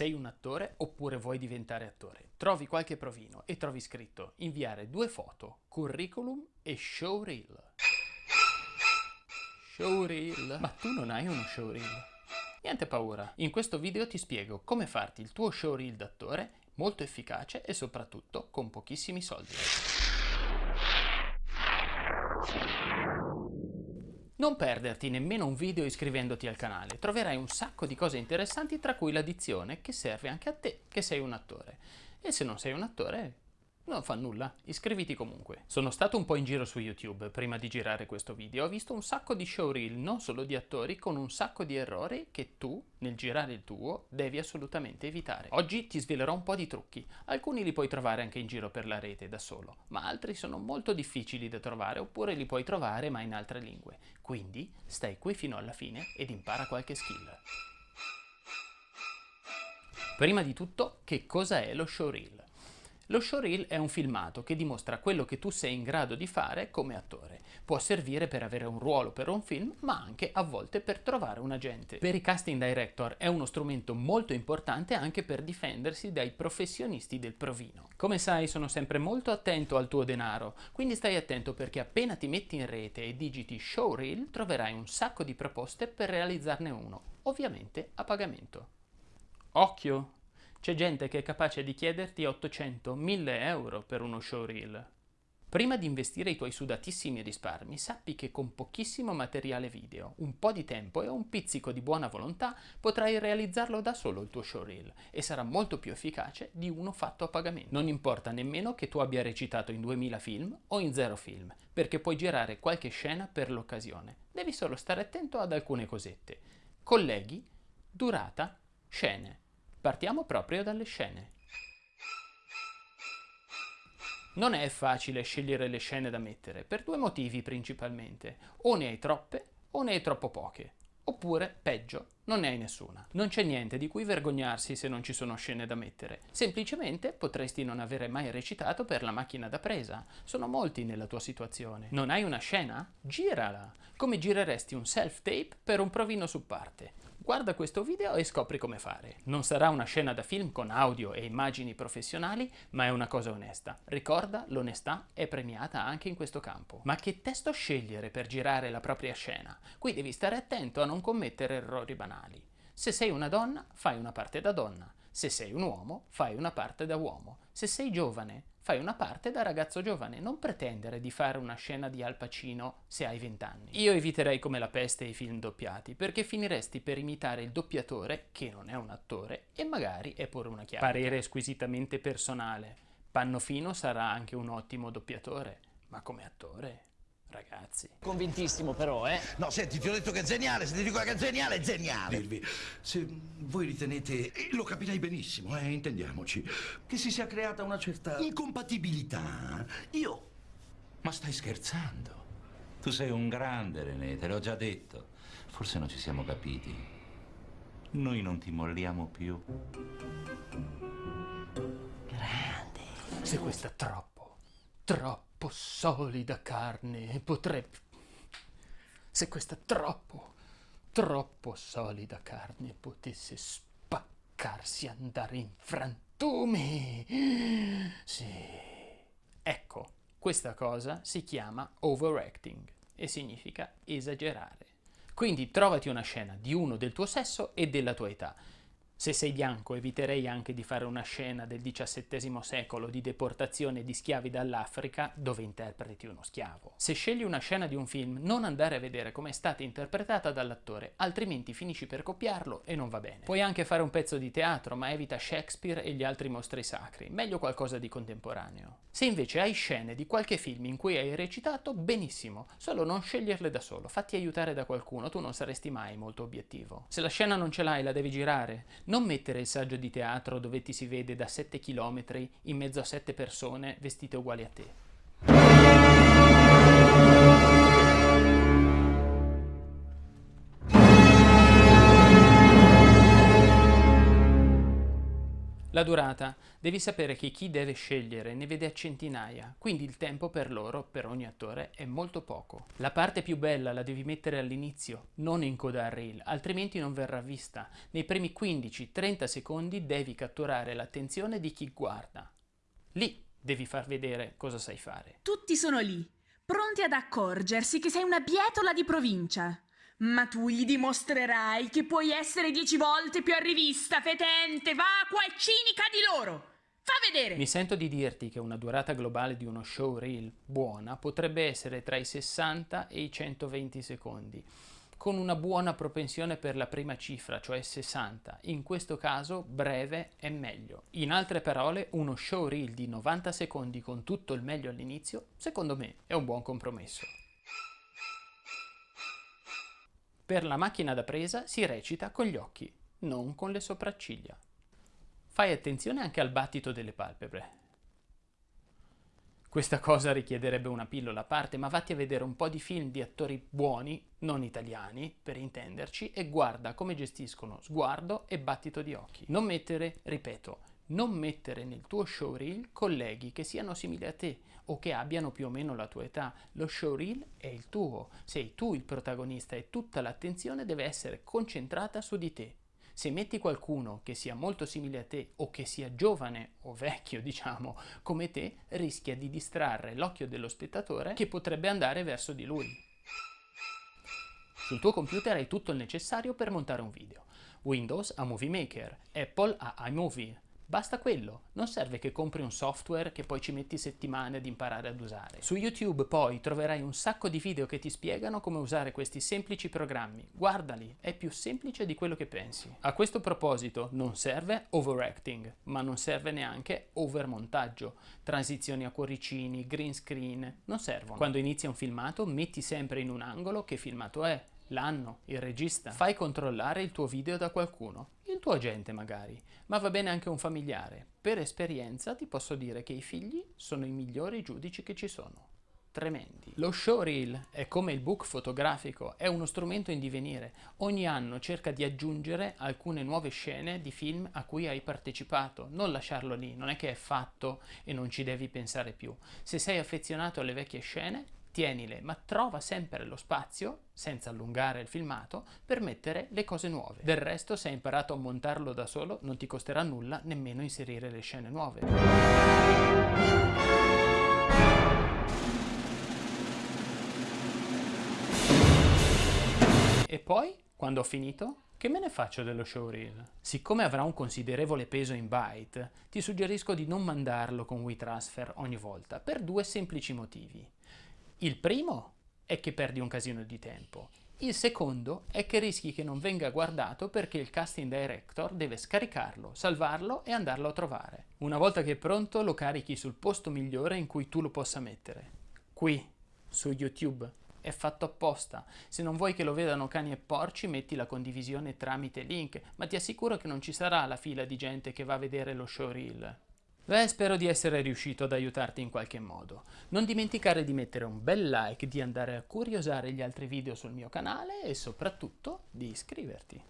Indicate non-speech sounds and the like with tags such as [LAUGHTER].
Sei un attore oppure vuoi diventare attore? Trovi qualche provino e trovi scritto inviare due foto, curriculum e showreel. Showreel? Ma tu non hai uno showreel? Niente paura, in questo video ti spiego come farti il tuo showreel d'attore molto efficace e soprattutto con pochissimi soldi. Non perderti nemmeno un video iscrivendoti al canale, troverai un sacco di cose interessanti tra cui l'addizione che serve anche a te che sei un attore. E se non sei un attore, non fa nulla, iscriviti comunque. Sono stato un po' in giro su YouTube prima di girare questo video, ho visto un sacco di showreel, non solo di attori, con un sacco di errori che tu, nel girare il tuo, devi assolutamente evitare. Oggi ti svelerò un po' di trucchi, alcuni li puoi trovare anche in giro per la rete da solo, ma altri sono molto difficili da trovare oppure li puoi trovare ma in altre lingue. Quindi stai qui fino alla fine ed impara qualche skill. Prima di tutto, che cosa è lo showreel? Lo showreel è un filmato che dimostra quello che tu sei in grado di fare come attore. Può servire per avere un ruolo per un film, ma anche a volte per trovare un agente. Per i casting director è uno strumento molto importante anche per difendersi dai professionisti del provino. Come sai sono sempre molto attento al tuo denaro, quindi stai attento perché appena ti metti in rete e digiti showreel troverai un sacco di proposte per realizzarne uno, ovviamente a pagamento. Occhio! C'è gente che è capace di chiederti 800, 1000 euro per uno showreel. Prima di investire i tuoi sudatissimi risparmi, sappi che con pochissimo materiale video, un po' di tempo e un pizzico di buona volontà potrai realizzarlo da solo il tuo showreel e sarà molto più efficace di uno fatto a pagamento. Non importa nemmeno che tu abbia recitato in 2000 film o in zero film, perché puoi girare qualche scena per l'occasione. Devi solo stare attento ad alcune cosette. Colleghi, durata, scene. Partiamo proprio dalle scene. Non è facile scegliere le scene da mettere, per due motivi principalmente. O ne hai troppe, o ne hai troppo poche. Oppure, peggio, non ne hai nessuna. Non c'è niente di cui vergognarsi se non ci sono scene da mettere. Semplicemente potresti non avere mai recitato per la macchina da presa. Sono molti nella tua situazione. Non hai una scena? Girala! Come gireresti un self-tape per un provino su parte. Guarda questo video e scopri come fare. Non sarà una scena da film con audio e immagini professionali, ma è una cosa onesta. Ricorda, l'onestà è premiata anche in questo campo. Ma che testo scegliere per girare la propria scena? Qui devi stare attento a non commettere errori banali. Se sei una donna, fai una parte da donna. Se sei un uomo, fai una parte da uomo. Se sei giovane, fai una parte da ragazzo giovane, non pretendere di fare una scena di Al Pacino se hai 20 anni. Io eviterei come la peste i film doppiati, perché finiresti per imitare il doppiatore, che non è un attore, e magari è pure una chiave. Parere squisitamente personale. Pannofino sarà anche un ottimo doppiatore, ma come attore ragazzi. Convintissimo però, eh? No, senti, ti ho detto che è geniale, se ti dico che è geniale, è geniale. Dirvi, se voi ritenete, e lo capirei benissimo, eh, intendiamoci, che si sia creata una certa incompatibilità, io... Ma stai scherzando? Tu sei un grande, René, te l'ho già detto. Forse non ci siamo capiti. Noi non ti molliamo più. Grande. Se questo è troppo, troppo troppo solida carne e potrebbe... Se questa troppo, troppo solida carne potesse spaccarsi, andare in frantumi... Sì. Ecco, questa cosa si chiama overacting e significa esagerare. Quindi trovati una scena di uno del tuo sesso e della tua età se sei bianco eviterei anche di fare una scena del XVII secolo di deportazione di schiavi dall'Africa dove interpreti uno schiavo. Se scegli una scena di un film non andare a vedere come è stata interpretata dall'attore, altrimenti finisci per copiarlo e non va bene. Puoi anche fare un pezzo di teatro ma evita Shakespeare e gli altri mostri sacri, meglio qualcosa di contemporaneo. Se invece hai scene di qualche film in cui hai recitato, benissimo, solo non sceglierle da solo, fatti aiutare da qualcuno, tu non saresti mai molto obiettivo. Se la scena non ce l'hai la devi girare, non mettere il saggio di teatro dove ti si vede da 7 km in mezzo a 7 persone vestite uguali a te. La durata. Devi sapere che chi deve scegliere ne vede a centinaia, quindi il tempo per loro, per ogni attore, è molto poco. La parte più bella la devi mettere all'inizio, non in coda al reel, altrimenti non verrà vista. Nei primi 15-30 secondi devi catturare l'attenzione di chi guarda. Lì devi far vedere cosa sai fare. Tutti sono lì, pronti ad accorgersi che sei una bietola di provincia. Ma tu gli dimostrerai che puoi essere dieci volte più a rivista, fetente, vacua e cinica di loro. Fa vedere! Mi sento di dirti che una durata globale di uno show reel buona potrebbe essere tra i 60 e i 120 secondi, con una buona propensione per la prima cifra, cioè 60. In questo caso breve è meglio. In altre parole, uno show reel di 90 secondi con tutto il meglio all'inizio, secondo me, è un buon compromesso. Per la macchina da presa si recita con gli occhi, non con le sopracciglia. Fai attenzione anche al battito delle palpebre. Questa cosa richiederebbe una pillola a parte, ma vatti a vedere un po' di film di attori buoni, non italiani, per intenderci, e guarda come gestiscono sguardo e battito di occhi. Non mettere, ripeto, non mettere nel tuo showreel colleghi che siano simili a te o che abbiano più o meno la tua età. Lo showreel è il tuo, sei tu il protagonista e tutta l'attenzione deve essere concentrata su di te. Se metti qualcuno che sia molto simile a te o che sia giovane o vecchio, [LAUGHS] diciamo, come te, rischia di distrarre l'occhio dello spettatore che potrebbe andare verso di lui. Sul tuo computer hai tutto il necessario per montare un video. Windows ha Movie Maker, Apple ha iMovie, Basta quello, non serve che compri un software che poi ci metti settimane ad imparare ad usare. Su YouTube poi troverai un sacco di video che ti spiegano come usare questi semplici programmi. Guardali, è più semplice di quello che pensi. A questo proposito non serve overacting, ma non serve neanche overmontaggio. Transizioni a cuoricini, green screen, non servono. Quando inizia un filmato metti sempre in un angolo che filmato è, l'anno, il regista. Fai controllare il tuo video da qualcuno, il tuo agente magari, ma va bene anche un familiare. Per esperienza ti posso dire che i figli sono i migliori giudici che ci sono. Tremendi. Lo showreel è come il book fotografico, è uno strumento in divenire. Ogni anno cerca di aggiungere alcune nuove scene di film a cui hai partecipato, non lasciarlo lì, non è che è fatto e non ci devi pensare più. Se sei affezionato alle vecchie scene, tienile, ma trova sempre lo spazio, senza allungare il filmato, per mettere le cose nuove. Del resto, se hai imparato a montarlo da solo, non ti costerà nulla nemmeno inserire le scene nuove. E poi, quando ho finito, che me ne faccio dello showreel? Siccome avrà un considerevole peso in byte, ti suggerisco di non mandarlo con WeTransfer ogni volta, per due semplici motivi. Il primo è che perdi un casino di tempo. Il secondo è che rischi che non venga guardato perché il casting director deve scaricarlo, salvarlo e andarlo a trovare. Una volta che è pronto lo carichi sul posto migliore in cui tu lo possa mettere. Qui, su YouTube. È fatto apposta. Se non vuoi che lo vedano cani e porci, metti la condivisione tramite link, ma ti assicuro che non ci sarà la fila di gente che va a vedere lo showreel. Beh, spero di essere riuscito ad aiutarti in qualche modo. Non dimenticare di mettere un bel like, di andare a curiosare gli altri video sul mio canale e soprattutto di iscriverti.